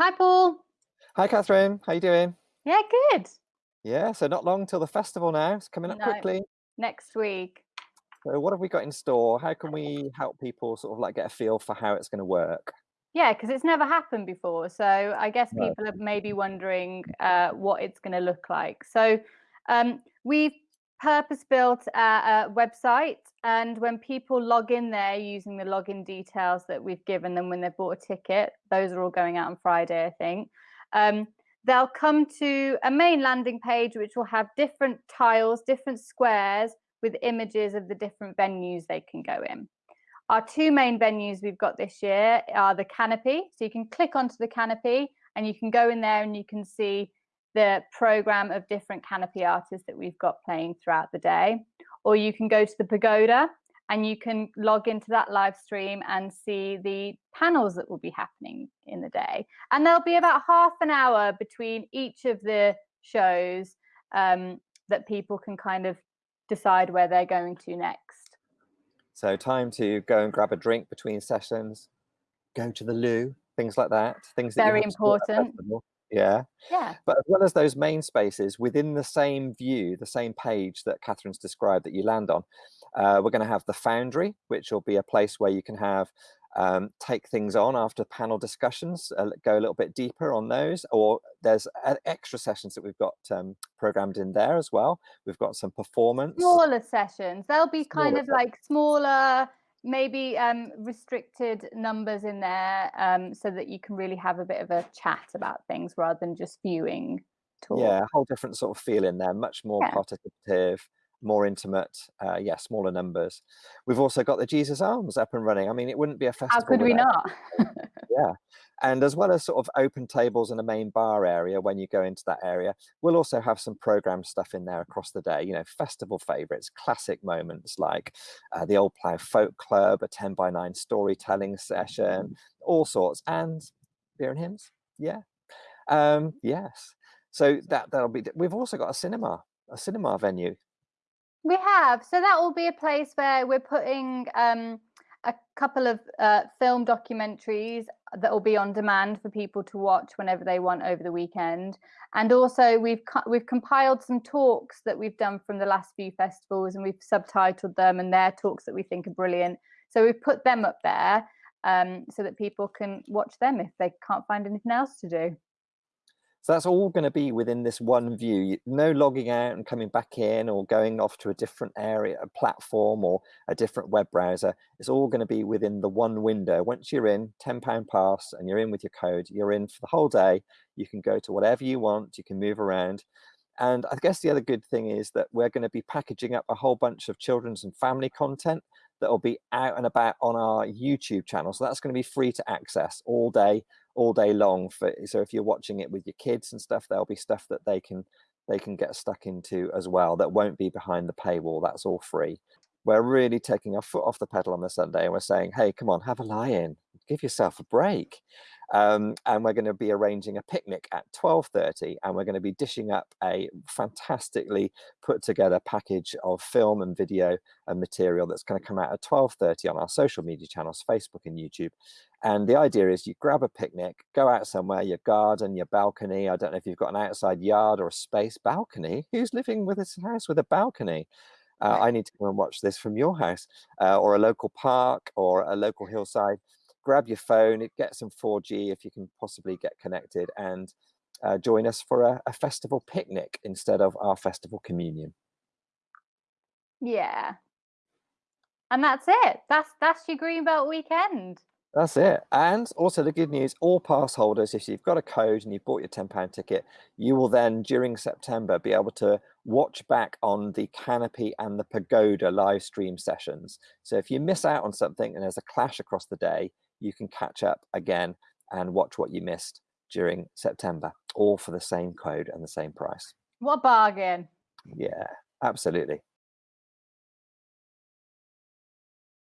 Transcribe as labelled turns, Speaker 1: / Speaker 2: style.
Speaker 1: Hi, Paul.
Speaker 2: Hi, Catherine. How you doing?
Speaker 1: Yeah, good.
Speaker 2: Yeah, so not long till the festival now. It's coming up
Speaker 1: No,
Speaker 2: quickly.
Speaker 1: next week.
Speaker 2: So what have we got in store? How can we help people sort of like get a feel for how it's going to work?
Speaker 1: Yeah, because it's never happened before. So I guess
Speaker 2: No.
Speaker 1: people are maybe wondering uh, what it's going to look like. So um, we've purpose built a, a website, and when people log in there using the login details that we've given them when they've bought a ticket, those are all going out on Friday, I think. Um, they'll come to a main landing page which will have different tiles, different squares with images of the different venues they can go in. Our two main venues we've got this year are the canopy. So you can click onto the canopy and you can go in there and you can see the program of different canopy artists that we've got playing throughout the day. Or you can go to the pagoda and you can log into that live stream and see the panels that will be happening in the day. And there'll be about half an hour between each of the shows um, that people can kind of decide where they're going to next.
Speaker 2: So time to go and grab a drink between sessions, go to the loo, things like that. Things that
Speaker 1: Very
Speaker 2: you have to do at a
Speaker 1: important.
Speaker 2: Yeah.
Speaker 1: Yeah.
Speaker 2: But as well as those main spaces within the same view, the same page that Catherine's described that you land on, uh, we're going to have the Foundry, which will be a place where you can have um, take things on after panel discussions, uh, go a little bit deeper on those, or there's uh, extra sessions that we've got um, programmed in there as well. We've got some performance.
Speaker 1: Smaller sessions. They'll be kind
Speaker 2: Smaller
Speaker 1: of like smaller, maybe um, restricted numbers in there um, so that you can really have a bit of a chat about things rather than just viewing talk.
Speaker 2: Yeah, a whole different sort of feeling there, much more
Speaker 1: Yeah.
Speaker 2: participative, more intimate, uh, yeah, smaller numbers. We've also got the Jesus Arms up and running. I mean, it wouldn't be a festival.
Speaker 1: How could we not?
Speaker 2: Yeah, and as well as sort of open tables and a main bar area when you go into that area, we'll also have some program stuff in there across the day. You know, festival favourites, classic moments like uh, the Old Plough Folk Club, a 10 by 9 storytelling session, all sorts, and beer and hymns. Yeah, um, yes. So that that'll be. We've also got a cinema, a cinema venue.
Speaker 1: We have. So that will be a place where we're putting um, a couple of uh, film documentaries that will be on demand for people to watch whenever they want over the weekend. And also we've we've compiled some talks that we've done from the last few festivals and we've subtitled them and they're talks that we think are brilliant. So we've put them up there um, so that people can watch them if they can't find anything else to do.
Speaker 2: So that's all going to be within this one view. No logging out and coming back in or going off to a different area, a platform or a different web browser. It's all going to be within the one window. Once you're in, £10 pass and you're in with your code, you're in for the whole day. You can go to whatever you want, you can move around. And I guess the other good thing is that we're going to be packaging up a whole bunch of children's and family content that will be out and about on our YouTube channel. So that's going to be free to access all day, all day long. For so if you're watching it with your kids and stuff, there'll be stuff that they can they can get stuck into as well. That won't be behind the paywall. That's all free. We're really taking our foot off the pedal on the Sunday, and we're saying, "Hey, come on, have a lie-in, give yourself a break." Um, and we're going to be arranging a picnic at 12:30, and we're going to be dishing up a fantastically put together package of film and video and material that's going to come out at 12:30 on our social media channels, Facebook and YouTube. And the idea is you grab a picnic, go out somewhere, your garden, your balcony. I don't know if you've got an outside yard or a space balcony. Who's living with a house with a balcony? Uh, I need to go and watch this from your house, uh, or a local park, or a local hillside. Grab your phone, get some 4G if you can possibly get connected, and uh, join us for a, a festival picnic instead of our festival communion.
Speaker 1: Yeah. And that's it. That's that's your Greenbelt weekend.
Speaker 2: That's it. And also the good news, all pass holders, if you've got a code and you've bought your £10 ticket, you will then, during September, be able to watch back on the Canopy and the Pagoda live stream sessions. So if you miss out on something and there's a clash across the day, you can catch up again and watch what you missed during September, all for the same code and the same price.
Speaker 1: What bargain.
Speaker 2: Yeah, absolutely.